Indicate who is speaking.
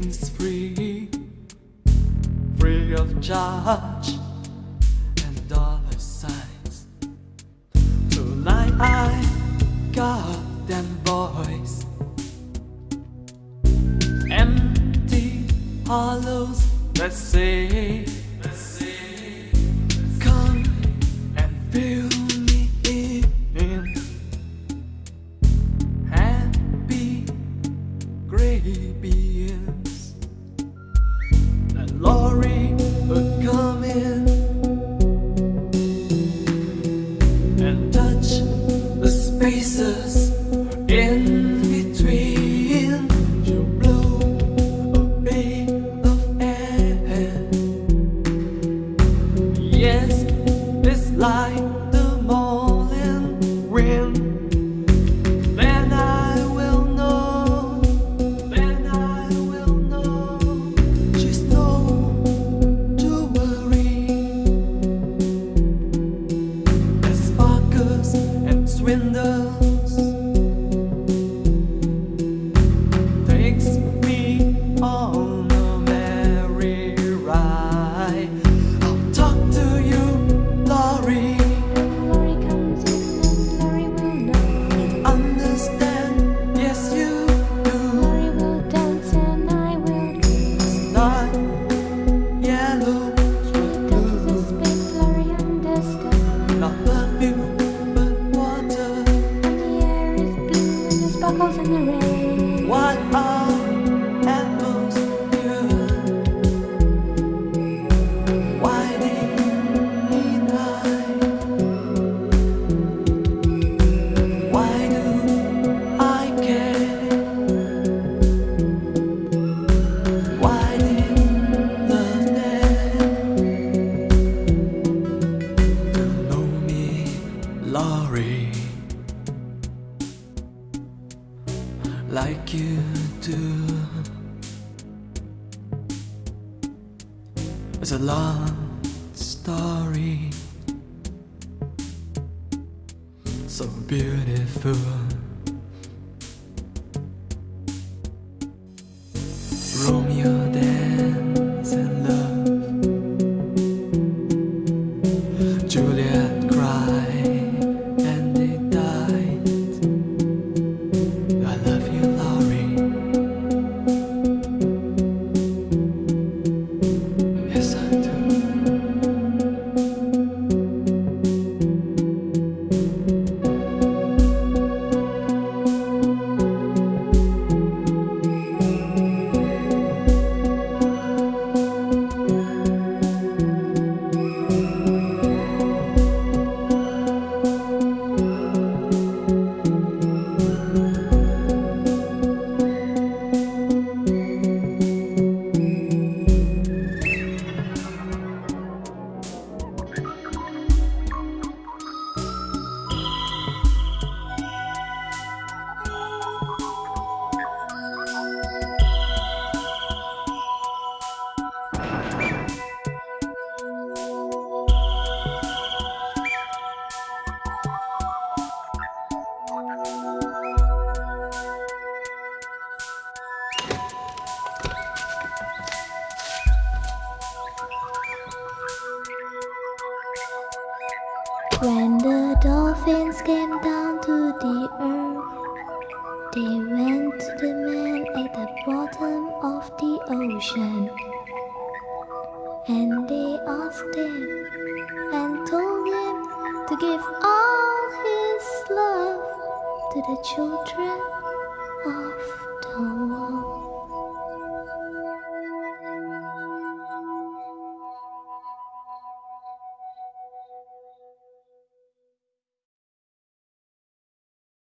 Speaker 1: is free, free of charge and dollar signs. Tonight I got them voice, empty hollows. Let's. Jesus in like you do. It's a long story. So beautiful.
Speaker 2: the dolphins came down to the earth, they went to the man at the bottom of the ocean. And they asked him and told him to give all his love to the children of the world.